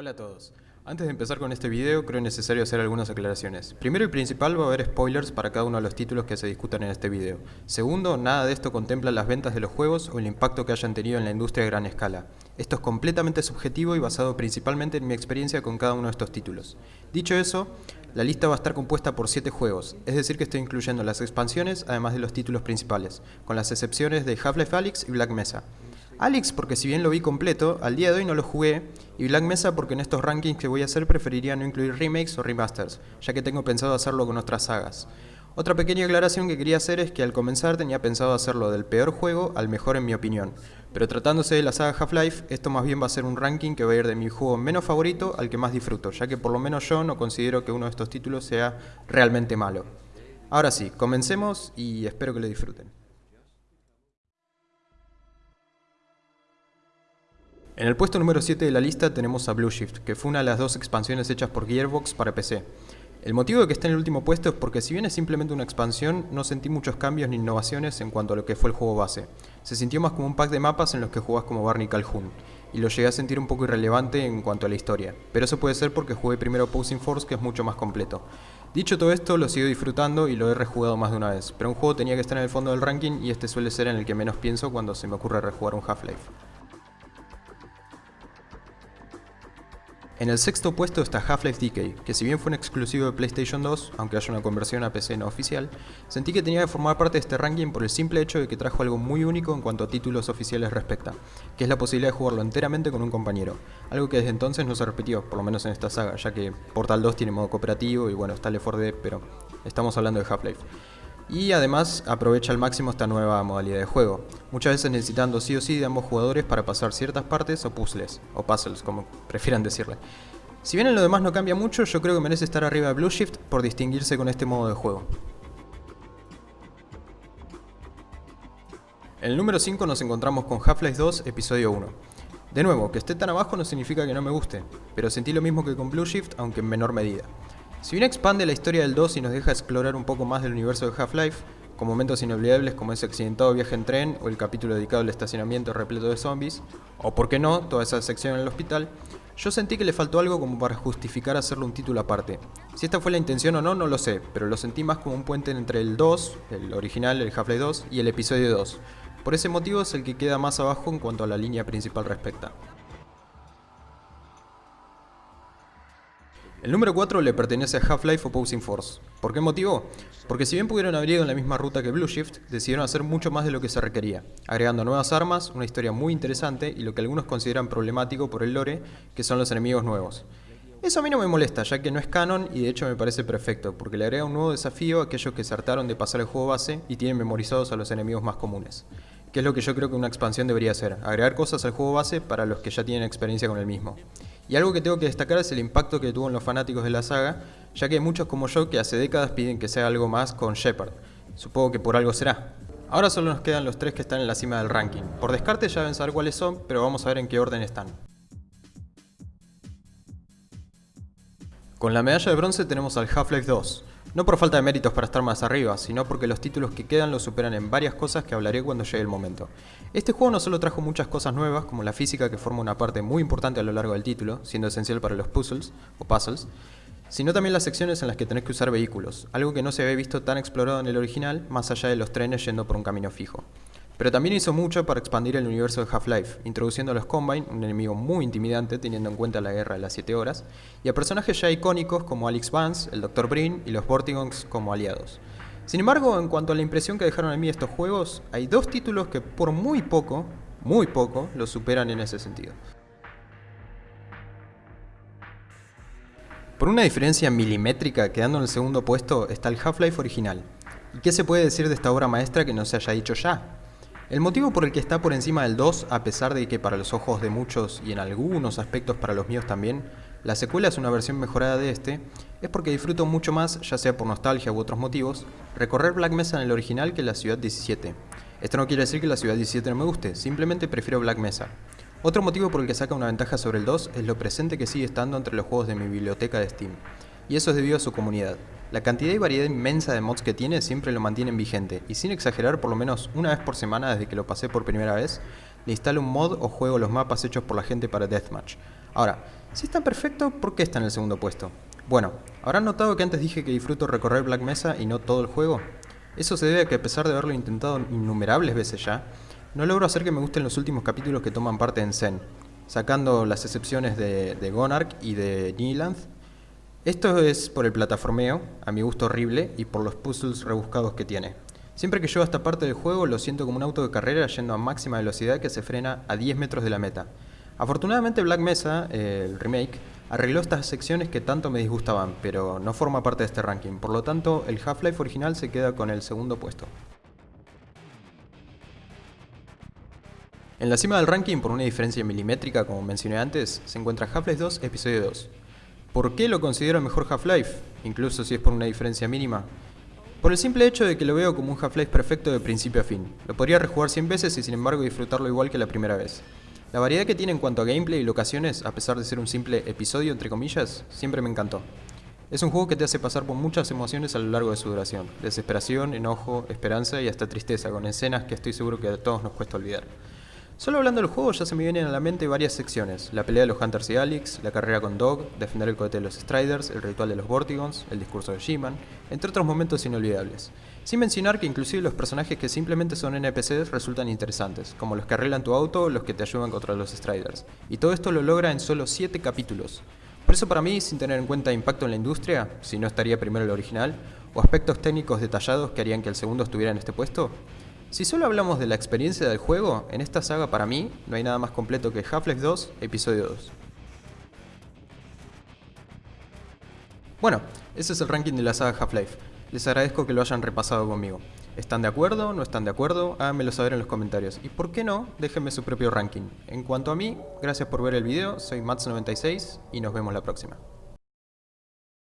Hola a todos. Antes de empezar con este video, creo necesario hacer algunas aclaraciones. Primero y principal va a haber spoilers para cada uno de los títulos que se discutan en este video. Segundo, nada de esto contempla las ventas de los juegos o el impacto que hayan tenido en la industria a gran escala. Esto es completamente subjetivo y basado principalmente en mi experiencia con cada uno de estos títulos. Dicho eso, la lista va a estar compuesta por 7 juegos, es decir que estoy incluyendo las expansiones además de los títulos principales, con las excepciones de Half-Life Alyx y Black Mesa. Alex porque si bien lo vi completo, al día de hoy no lo jugué, y Black Mesa porque en estos rankings que voy a hacer preferiría no incluir remakes o remasters, ya que tengo pensado hacerlo con otras sagas. Otra pequeña aclaración que quería hacer es que al comenzar tenía pensado hacerlo del peor juego al mejor en mi opinión, pero tratándose de la saga Half-Life, esto más bien va a ser un ranking que va a ir de mi juego menos favorito al que más disfruto, ya que por lo menos yo no considero que uno de estos títulos sea realmente malo. Ahora sí, comencemos y espero que lo disfruten. En el puesto número 7 de la lista tenemos a Blue Shift, que fue una de las dos expansiones hechas por Gearbox para PC. El motivo de que esté en el último puesto es porque si bien es simplemente una expansión, no sentí muchos cambios ni innovaciones en cuanto a lo que fue el juego base. Se sintió más como un pack de mapas en los que jugás como Barney Calhoun, y lo llegué a sentir un poco irrelevante en cuanto a la historia, pero eso puede ser porque jugué primero Posing Force que es mucho más completo. Dicho todo esto, lo sigo disfrutando y lo he rejugado más de una vez, pero un juego tenía que estar en el fondo del ranking y este suele ser en el que menos pienso cuando se me ocurre rejugar un Half-Life. En el sexto puesto está Half-Life Decay, que si bien fue un exclusivo de PlayStation 2, aunque haya una conversión a PC no oficial, sentí que tenía que formar parte de este ranking por el simple hecho de que trajo algo muy único en cuanto a títulos oficiales respecta, que es la posibilidad de jugarlo enteramente con un compañero, algo que desde entonces no se repitió, por lo menos en esta saga, ya que Portal 2 tiene modo cooperativo y bueno, está Left 4 Dead, pero estamos hablando de Half-Life y además aprovecha al máximo esta nueva modalidad de juego, muchas veces necesitando sí o sí de ambos jugadores para pasar ciertas partes o puzzles, o puzzles como prefieran decirle. Si bien en lo demás no cambia mucho, yo creo que merece estar arriba de Blue Shift por distinguirse con este modo de juego. En el número 5 nos encontramos con Half-Life 2 Episodio 1. De nuevo, que esté tan abajo no significa que no me guste, pero sentí lo mismo que con Blue Shift, aunque en menor medida. Si bien expande la historia del 2 y nos deja explorar un poco más del universo de Half-Life, con momentos inolvidables como ese accidentado viaje en tren o el capítulo dedicado al estacionamiento repleto de zombies, o por qué no, toda esa sección en el hospital, yo sentí que le faltó algo como para justificar hacerle un título aparte. Si esta fue la intención o no, no lo sé, pero lo sentí más como un puente entre el 2, el original, el Half-Life 2, y el episodio 2. Por ese motivo es el que queda más abajo en cuanto a la línea principal respecta. El número 4 le pertenece a Half-Life Opposing Force. ¿Por qué motivo? Porque si bien pudieron haber ido en la misma ruta que Blue Shift, decidieron hacer mucho más de lo que se requería, agregando nuevas armas, una historia muy interesante y lo que algunos consideran problemático por el lore, que son los enemigos nuevos. Eso a mí no me molesta, ya que no es canon y de hecho me parece perfecto, porque le agrega un nuevo desafío a aquellos que se hartaron de pasar el juego base y tienen memorizados a los enemigos más comunes. Que es lo que yo creo que una expansión debería hacer, agregar cosas al juego base para los que ya tienen experiencia con el mismo. Y algo que tengo que destacar es el impacto que tuvo en los fanáticos de la saga, ya que hay muchos como yo que hace décadas piden que sea algo más con Shepard. Supongo que por algo será. Ahora solo nos quedan los tres que están en la cima del ranking. Por descarte ya deben saber cuáles son, pero vamos a ver en qué orden están. Con la medalla de bronce tenemos al Half-Life 2, no por falta de méritos para estar más arriba, sino porque los títulos que quedan lo superan en varias cosas que hablaré cuando llegue el momento. Este juego no solo trajo muchas cosas nuevas, como la física que forma una parte muy importante a lo largo del título, siendo esencial para los puzzles, o puzzles, sino también las secciones en las que tenés que usar vehículos, algo que no se había visto tan explorado en el original, más allá de los trenes yendo por un camino fijo. Pero también hizo mucho para expandir el universo de Half-Life, introduciendo a los Combine, un enemigo muy intimidante teniendo en cuenta la guerra de las 7 horas, y a personajes ya icónicos como Alex Vance, el Dr. Brin y los Vortigons como aliados. Sin embargo, en cuanto a la impresión que dejaron en mí estos juegos, hay dos títulos que por muy poco, muy poco, los superan en ese sentido. Por una diferencia milimétrica, quedando en el segundo puesto, está el Half-Life original. ¿Y qué se puede decir de esta obra maestra que no se haya dicho ya? El motivo por el que está por encima del 2, a pesar de que para los ojos de muchos y en algunos aspectos para los míos también, la secuela es una versión mejorada de este, es porque disfruto mucho más, ya sea por nostalgia u otros motivos, recorrer Black Mesa en el original que la Ciudad 17. Esto no quiere decir que la Ciudad 17 no me guste, simplemente prefiero Black Mesa. Otro motivo por el que saca una ventaja sobre el 2 es lo presente que sigue estando entre los juegos de mi biblioteca de Steam, y eso es debido a su comunidad. La cantidad y variedad inmensa de mods que tiene siempre lo mantienen vigente, y sin exagerar por lo menos una vez por semana desde que lo pasé por primera vez, le instalo un mod o juego los mapas hechos por la gente para Deathmatch. Ahora, si es tan perfecto, ¿por qué está en el segundo puesto? Bueno, ¿habrán notado que antes dije que disfruto recorrer Black Mesa y no todo el juego? Eso se debe a que a pesar de haberlo intentado innumerables veces ya, no logro hacer que me gusten los últimos capítulos que toman parte en Zen, sacando las excepciones de, de Gonark y de. Esto es por el plataformeo, a mi gusto horrible, y por los puzzles rebuscados que tiene. Siempre que llego a esta parte del juego lo siento como un auto de carrera yendo a máxima velocidad que se frena a 10 metros de la meta. Afortunadamente Black Mesa, el remake, arregló estas secciones que tanto me disgustaban, pero no forma parte de este ranking, por lo tanto el Half-Life original se queda con el segundo puesto. En la cima del ranking, por una diferencia milimétrica como mencioné antes, se encuentra Half-Life 2 Episodio 2. ¿Por qué lo considero mejor Half-Life? Incluso si es por una diferencia mínima. Por el simple hecho de que lo veo como un Half-Life perfecto de principio a fin. Lo podría rejugar 100 veces y sin embargo disfrutarlo igual que la primera vez. La variedad que tiene en cuanto a gameplay y locaciones, a pesar de ser un simple episodio entre comillas, siempre me encantó. Es un juego que te hace pasar por muchas emociones a lo largo de su duración. Desesperación, enojo, esperanza y hasta tristeza, con escenas que estoy seguro que a todos nos cuesta olvidar. Solo hablando del juego ya se me vienen a la mente varias secciones. La pelea de los Hunters y Alex, la carrera con Dog, defender el cohete de los Striders, el ritual de los Vortigons, el discurso de She-Man, entre otros momentos inolvidables. Sin mencionar que inclusive los personajes que simplemente son NPCs resultan interesantes, como los que arreglan tu auto o los que te ayudan contra los Striders. Y todo esto lo logra en solo 7 capítulos. Por eso para mí, sin tener en cuenta impacto en la industria, si no estaría primero el original, o aspectos técnicos detallados que harían que el segundo estuviera en este puesto, si solo hablamos de la experiencia del juego, en esta saga para mí no hay nada más completo que Half-Life 2, Episodio 2. Bueno, ese es el ranking de la saga Half-Life. Les agradezco que lo hayan repasado conmigo. ¿Están de acuerdo? ¿No están de acuerdo? Háganmelo saber en los comentarios. Y por qué no, déjenme su propio ranking. En cuanto a mí, gracias por ver el video, soy Mats96 y nos vemos la próxima.